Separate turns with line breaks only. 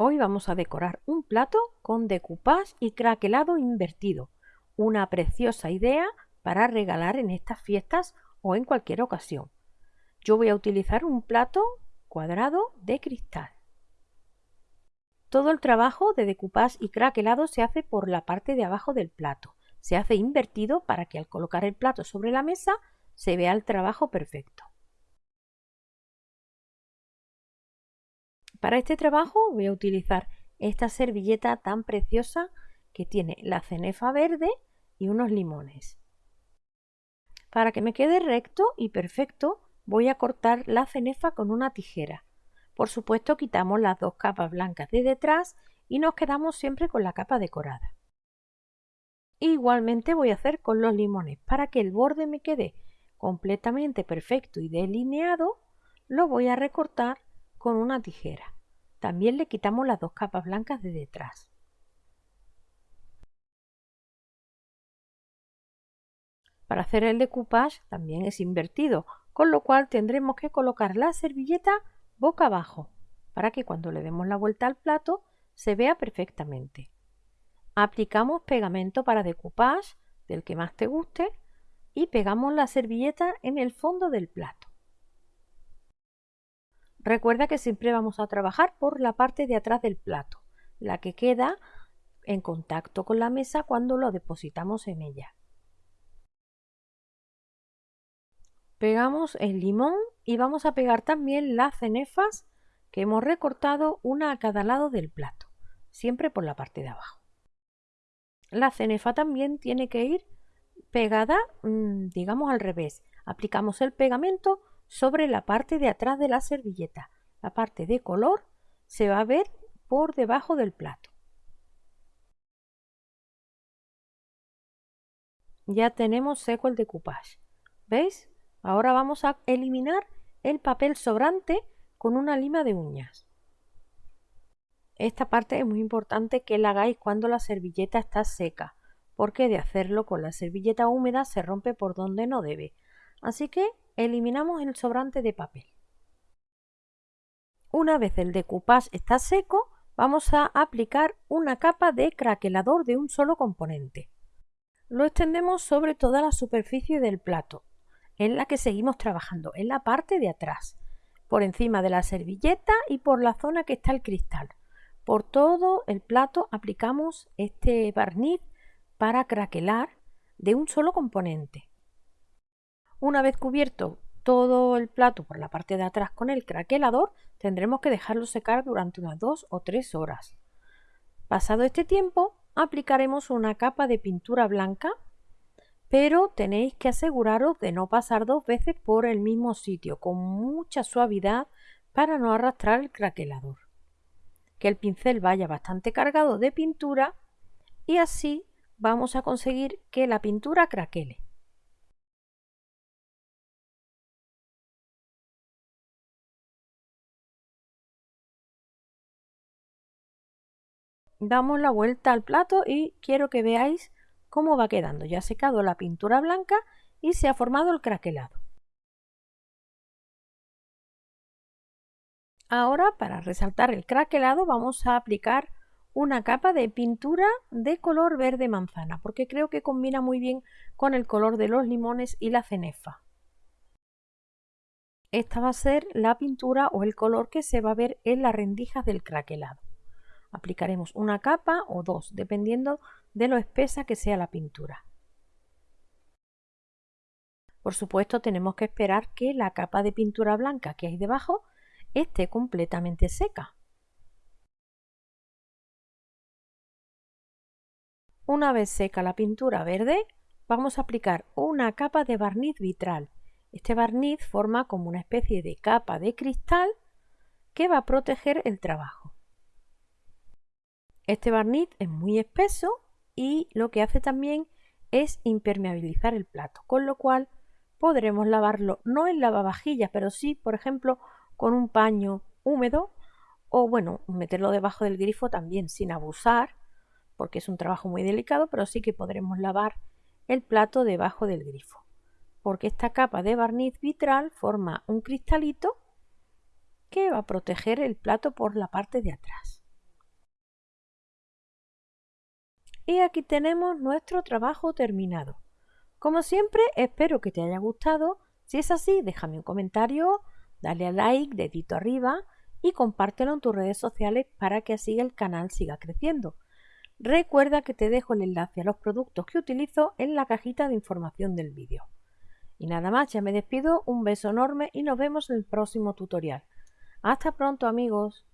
Hoy vamos a decorar un plato con decoupage y craquelado invertido. Una preciosa idea para regalar en estas fiestas o en cualquier ocasión. Yo voy a utilizar un plato cuadrado de cristal. Todo el trabajo de decoupage y craquelado se hace por la parte de abajo del plato. Se hace invertido para que al colocar el plato sobre la mesa se vea el trabajo perfecto. Para este trabajo voy a utilizar esta servilleta tan preciosa que tiene la cenefa verde y unos limones. Para que me quede recto y perfecto voy a cortar la cenefa con una tijera. Por supuesto quitamos las dos capas blancas de detrás y nos quedamos siempre con la capa decorada. Igualmente voy a hacer con los limones. Para que el borde me quede completamente perfecto y delineado, lo voy a recortar con una tijera. También le quitamos las dos capas blancas de detrás. Para hacer el decoupage también es invertido, con lo cual tendremos que colocar la servilleta boca abajo, para que cuando le demos la vuelta al plato se vea perfectamente. Aplicamos pegamento para decoupage, del que más te guste, y pegamos la servilleta en el fondo del plato. Recuerda que siempre vamos a trabajar por la parte de atrás del plato, la que queda en contacto con la mesa cuando lo depositamos en ella. Pegamos el limón y vamos a pegar también las cenefas que hemos recortado una a cada lado del plato, siempre por la parte de abajo. La cenefa también tiene que ir pegada, mm, digamos al revés. Aplicamos el pegamento sobre la parte de atrás de la servilleta. La parte de color se va a ver por debajo del plato. Ya tenemos seco el decoupage. ¿Veis? Ahora vamos a eliminar el papel sobrante con una lima de uñas. Esta parte es muy importante que la hagáis cuando la servilleta está seca, porque de hacerlo con la servilleta húmeda se rompe por donde no debe. Así que eliminamos el sobrante de papel. Una vez el decoupage está seco, vamos a aplicar una capa de craquelador de un solo componente. Lo extendemos sobre toda la superficie del plato, en la que seguimos trabajando, en la parte de atrás, por encima de la servilleta y por la zona que está el cristal. Por todo el plato aplicamos este barniz para craquelar de un solo componente. Una vez cubierto todo el plato por la parte de atrás con el craquelador, tendremos que dejarlo secar durante unas 2 o 3 horas. Pasado este tiempo, aplicaremos una capa de pintura blanca, pero tenéis que aseguraros de no pasar dos veces por el mismo sitio, con mucha suavidad para no arrastrar el craquelador. Que el pincel vaya bastante cargado de pintura y así vamos a conseguir que la pintura craquele. Damos la vuelta al plato y quiero que veáis cómo va quedando. Ya ha secado la pintura blanca y se ha formado el craquelado. Ahora para resaltar el craquelado vamos a aplicar una capa de pintura de color verde manzana porque creo que combina muy bien con el color de los limones y la cenefa. Esta va a ser la pintura o el color que se va a ver en las rendijas del craquelado. Aplicaremos una capa o dos, dependiendo de lo espesa que sea la pintura. Por supuesto tenemos que esperar que la capa de pintura blanca que hay debajo esté completamente seca. Una vez seca la pintura verde, vamos a aplicar una capa de barniz vitral. Este barniz forma como una especie de capa de cristal que va a proteger el trabajo. Este barniz es muy espeso y lo que hace también es impermeabilizar el plato, con lo cual podremos lavarlo no en lavavajillas, pero sí, por ejemplo, con un paño húmedo o bueno, meterlo debajo del grifo también sin abusar, porque es un trabajo muy delicado, pero sí que podremos lavar el plato debajo del grifo, porque esta capa de barniz vitral forma un cristalito que va a proteger el plato por la parte de atrás. Y aquí tenemos nuestro trabajo terminado. Como siempre, espero que te haya gustado. Si es así, déjame un comentario, dale a like, dedito arriba y compártelo en tus redes sociales para que así el canal siga creciendo. Recuerda que te dejo el enlace a los productos que utilizo en la cajita de información del vídeo. Y nada más, ya me despido, un beso enorme y nos vemos en el próximo tutorial. Hasta pronto amigos.